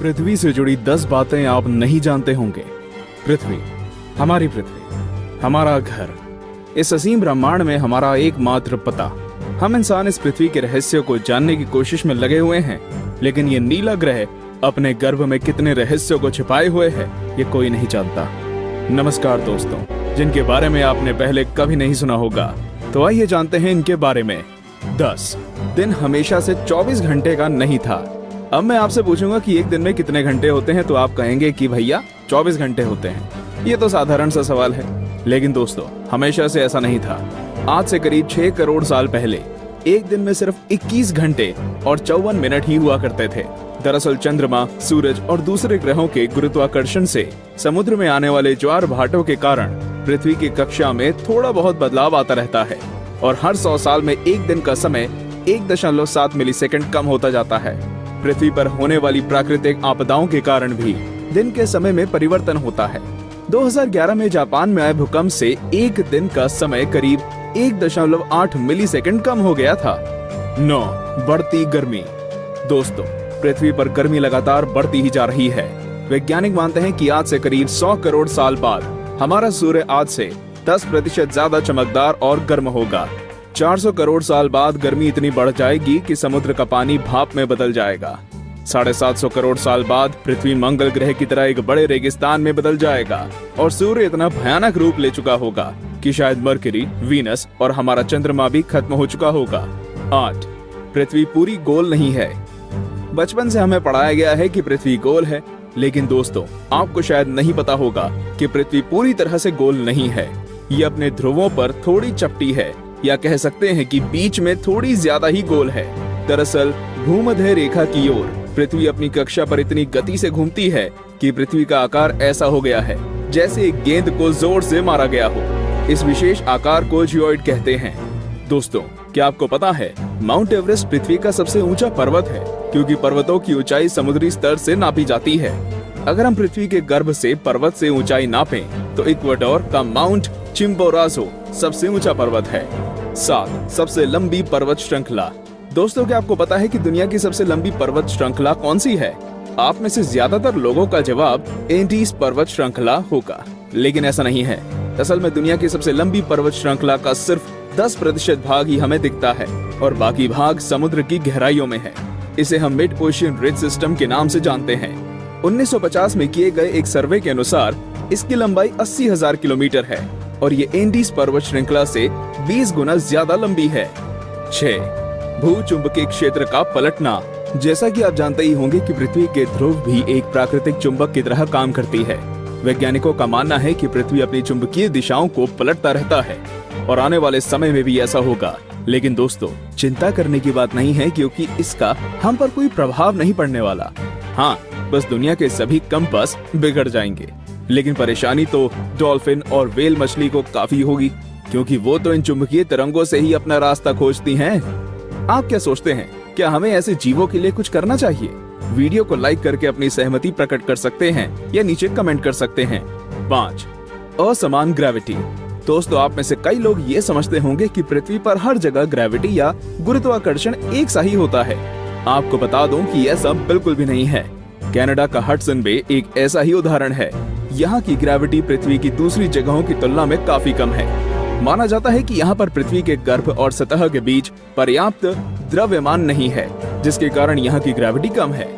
पृथ्वी से जुड़ी दस बातें आप नहीं जानते होंगे। पृथ्वी, हमारी पृथ्वी, हमारा घर। इस असीम ब्रह्मांड में हमारा एकमात्र पता। हम इंसान इस पृथ्वी के रहस्य को जानने की कोशिश में लगे हुए हैं, लेकिन ये नीला ग्रह अपने गर्भ में कितने रहस्यों को छिपाए हुए है, ये कोई नहीं जानता। नमस्कार दोस्तों, जिनके बारे में आपने पहले कभी नहीं सुना होगा तो आइए जानते हैं इनके बारे में। दस, दिन हमेशा से 24 घंटे का नहीं था। अब मैं आपसे पूछूँगा कि एक दिन में कितने घंटे होते हैं तो आप कहेंगे कि भैया 24 घंटे होते हैं। ये तो साधारण सा सवाल है। लेकिन दोस्तों, हमेशा से ऐसा नहीं था। आज से करीब छह करोड़ साल पहले, एक दिन में सिर्फ़ 21 घंटे और चौवन मिनट ही हुआ करते थे। दरअसल चंद्रमा, सूरज और दूसरे ग्रहों के गुरुत्वाकर्षण से समुद्र में आने वाले ज्वार भाटों के कारण पृथ्वी की कक्षा में थोड़ा बहुत बदलाव आता रहता है और हर सौ साल में एक दिन का समय एक दशमलव सात मिली कम होता जाता है। पृथ्वी पर होने वाली प्राकृतिक आपदाओं के कारण भी दिन के समय में परिवर्तन होता है। 2011 में जापान में आए भूकंप से एक दिन का समय करीब एक दशमलव आठ मिली सेकेंड कम हो गया था। नौ, बढ़ती गर्मी। दोस्तों, पृथ्वी पर गर्मी लगातार बढ़ती ही जा रही है। वैज्ञानिक मानते हैं कि आज से करीब 100 करोड़ साल बाद हमारा सूर्य आज से 10 प्रतिशत ज़्यादा चमकदार और गर्म होगा। 400 करोड़ साल बाद गर्मी इतनी बढ़ जाएगी कि समुद्र का पानी भाप में बदल जाएगा। साढ़े सात सौ करोड़ साल बाद पृथ्वी मंगल ग्रह की तरह एक बड़े रेगिस्तान में बदल जाएगा और सूर्य इतना भयानक रूप ले चुका होगा कि शायद मरकरी वीनस और हमारा चंद्रमा भी खत्म हो चुका होगा। आठ, पृथ्वी पूरी गोल नहीं है। बचपन से हमें पढ़ाया गया है कि पृथ्वी गोल है, लेकिन दोस्तों, आपको शायद नहीं पता होगा कि पृथ्वी पूरी तरह से गोल नहीं है। ये अपने ध्रुवों पर थोड़ी चपटी है। या कह सकते हैं कि बीच में थोड़ी ज़्यादा ही गोल है। दरअसल, भूमध्य रेखा की ओर पृथ्वी अपनी कक्षा पर इतनी गति से घूमती है कि पृथ्वी का आकार ऐसा हो गया है, जैसे एक गेंद को ज़ोर से मारा गया हो। इस विशेष आकार को जियोइड कहते हैं। दोस्तों, क्या आपको पता है, माउंट एवरेस्ट पृथ्वी का सबसे ऊँचा पर्वत है, क्योंकि पर्वतों की ऊंचाई समुद्री स्तर से नापी जाती है। अगर हम पृथ्वी के गर्भ से पर्वत से ऊंचाई नापें तो इक्वेडोर का माउंट चिम्बोराजो सबसे ऊँचा पर्वत है। सात सबसे लंबी पर्वत श्रृंखला। दोस्तों, क्या आपको पता है कि दुनिया की सबसे लंबी पर्वत श्रृंखला कौन सी है? आप में से ज़्यादातर लोगों का जवाब एंडीज पर्वत श्रृंखला होगा। लेकिन ऐसा नहीं है। असल में दुनिया की सबसे लंबी पर्वत श्रृंखला का सिर्फ़ 10 प्रतिशत भाग ही हमें दिखता है और बाकी भाग समुद्र की गहराइयों में है। इसे हम मिड ओशियन रिज सिस्टम के नाम से जानते हैं। 1950 में किए गए एक सर्वे के अनुसार इसकी लंबाई अस्सी हज़ार किलोमीटर है। और ये एंडीज पर्वत श्रृंखला से 20 गुना ज़्यादा लंबी है। छह, भू चुंबकीय क्षेत्र का पलटना। जैसा कि आप जानते ही होंगे कि पृथ्वी के ध्रुव भी एक प्राकृतिक चुंबक की तरह काम करती है। वैज्ञानिकों का मानना है कि पृथ्वी अपनी चुंबकीय दिशाओं को पलटता रहता है, और आने वाले समय में भी ऐसा होगा। लेकिन दोस्तों, चिंता करने की बात नहीं है क्योंकि इसका हम पर कोई प्रभाव नहीं पड़ने वाला। हाँ बस दुनिया के सभी कंपस बिगड़ जाएँगे। लेकिन परेशानी तो डॉल्फिन और वेल मछली को काफ़ी होगी, क्योंकि वो तो इन चुंबकीय तरंगों से ही अपना रास्ता खोजती हैं। आप क्या सोचते हैं, क्या हमें ऐसे जीवों के लिए कुछ करना चाहिए? वीडियो को लाइक करके अपनी सहमति प्रकट कर सकते हैं, या नीचे कमेंट कर सकते हैं। पाँच, असमान ग्रेविटी दोस्तों, आप में से कई लोग ये समझते होंगे कि पृथ्वी पर हर जगह ग्रेविटी या गुरुत्वाकर्षण एक सा ही होता है। आपको बता दूँ कि यह सब बिल्कुल भी नहीं है। कनाडा का हटसन बे एक ऐसा ही उदाहरण है। यहाँ की ग्रेविटी पृथ्वी की दूसरी जगहों की तुलना में काफ़ी कम है। माना जाता है कि यहाँ पर पृथ्वी के गर्भ और सतह के बीच पर्याप्त द्रव्यमान नहीं है, जिसके कारण यहाँ की ग्रेविटी कम है।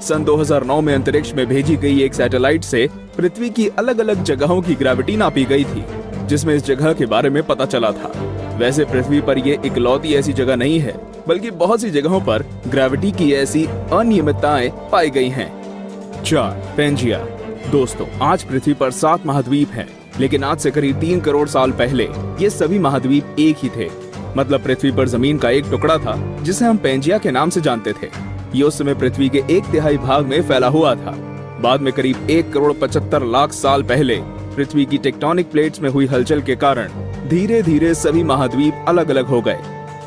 सन 2009 में अंतरिक्ष में भेजी गई एक सैटेलाइट से पृथ्वी की अलग अलग जगहों की ग्रेविटी नापी गई थी, जिसमें इस जगह के बारे में पता चला था। वैसे पृथ्वी पर ये इकलौती ऐसी जगह नहीं है, बल्कि बहुत सी जगहों पर ग्रेविटी की ऐसी अनियमितताएँ पाई गई हैं। चार पेंजिया दोस्तों आज पृथ्वी पर सात महाद्वीप हैं, लेकिन आज से करीब तीन करोड़ साल पहले ये सभी महाद्वीप एक ही थे। मतलब पृथ्वी पर ज़मीन का एक टुकड़ा था जिसे हम पेंजिया के नाम से जानते थे। ये उस समय पृथ्वी के एक तिहाई भाग में फैला हुआ था। बाद में करीब एक करोड़ पचहत्तर लाख साल पहले पृथ्वी की टेक्टोनिक प्लेट्स में हुई हलचल के कारण धीरे धीरे सभी महाद्वीप अलग अलग हो गए।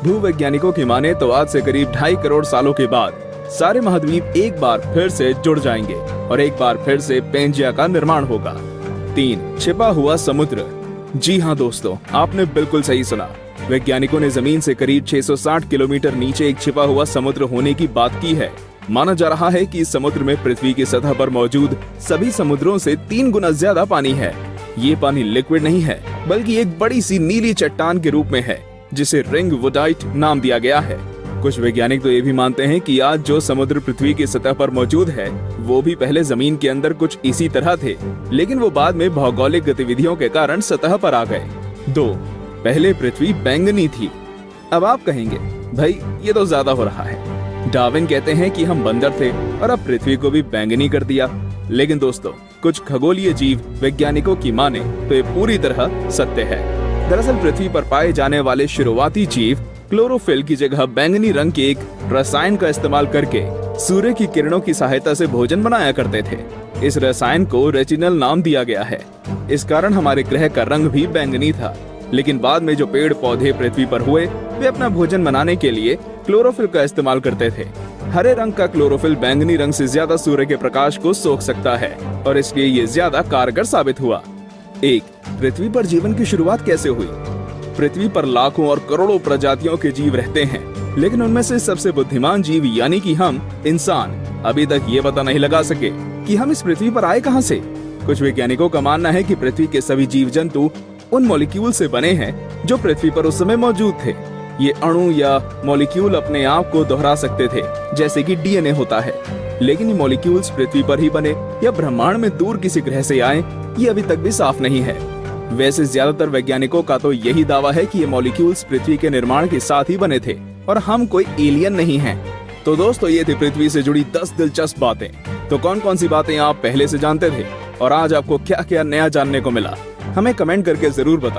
भूवैज्ञानिकों की माने तो आज से करीब ढाई करोड़ सालों के बाद सारे महाद्वीप एक बार फिर से जुड़ जाएँगे और एक बार फिर से पेंजिया का निर्माण होगा। तीन, छिपा हुआ समुद्र। जी हाँ दोस्तों, आपने बिल्कुल सही सुना। वैज्ञानिकों ने ज़मीन से करीब 660 किलोमीटर नीचे एक छिपा हुआ समुद्र होने की बात की है। माना जा रहा है कि इस समुद्र में पृथ्वी की सतह पर मौजूद सभी समुद्रों से तीन गुना ज़्यादा पानी है। ये पानी लिक्विड नहीं है, बल्कि एक बड़ी सी नीली चट्टान के रूप में है, जिसे रिंग वुडाइट नाम दिया गया है। कुछ वैज्ञानिक तो ये भी मानते हैं कि आज जो समुद्र पृथ्वी की सतह पर मौजूद है, वो भी पहले ज़मीन के अंदर कुछ इसी तरह थे, लेकिन वो बाद में भौगोलिक गतिविधियों के कारण सतह पर आ गए। दो, पहले पृथ्वी बैंगनी थी। अब आप कहेंगे, भाई, ये तो ज़्यादा हो रहा है। डार्विन कहते हैं कि हम बंदर थे और अब पृथ्वी को भी बैंगनी कर दिया। लेकिन दोस्तों, कुछ खगोलीय जीव वैज्ञानिकों की माने तो ये पूरी तरह सत्य है। दरअसल पृथ्वी पर पाए जाने वाले शुरुआती जीव क्लोरोफिल की जगह बैंगनी रंग के एक रसायन का इस्तेमाल करके सूर्य की किरणों की सहायता से भोजन बनाया करते थे। इस रसायन को रेटिनल नाम दिया गया है। इस कारण हमारे ग्रह का रंग भी बैंगनी था। लेकिन बाद में जो पेड़ पौधे पृथ्वी पर हुए, वे अपना भोजन बनाने के लिए क्लोरोफिल का इस्तेमाल करते थे। हरे रंग का क्लोरोफिल बैंगनी रंग से ज़्यादा सूर्य के प्रकाश को सोख सकता है, और इसलिए ये ज़्यादा कारगर साबित हुआ। एक, पृथ्वी पर जीवन की शुरुआत कैसे हुई? पृथ्वी पर लाखों और करोड़ों प्रजातियों के जीव रहते हैं। लेकिन उनमें से सबसे बुद्धिमान जीव यानी कि हम, इंसान, अभी तक ये पता नहीं लगा सके कि हम इस पृथ्वी पर आए कहाँ से। कुछ वैज्ञानिकों का मानना है कि पृथ्वी के सभी जीव जंतु उन मॉलिक्यूल से बने हैं जो पृथ्वी पर उस समय मौजूद थे। ये अणु या मॉलिक्यूल अपने आप को दोहरा सकते थे, जैसे कि डीएनए होता है। लेकिन ये मॉलिक्यूल्स पृथ्वी पर ही बने या ब्रह्मांड में दूर किसी ग्रह से आए, ये अभी तक भी साफ़ नहीं है। वैसे ज़्यादातर वैज्ञानिकों का तो यही दावा है कि ये मॉलिक्यूल्स पृथ्वी के निर्माण के साथ ही बने थे, और हम कोई एलियन नहीं हैं। तो दोस्तों, ये थी पृथ्वी से जुड़ी 10 दिलचस्प बातें तो कौन कौन सी बातें आप पहले से जानते थे, और आज आपको क्या क्या नया जानने को मिला, हमें कमेंट करके ज़रूर बताएँ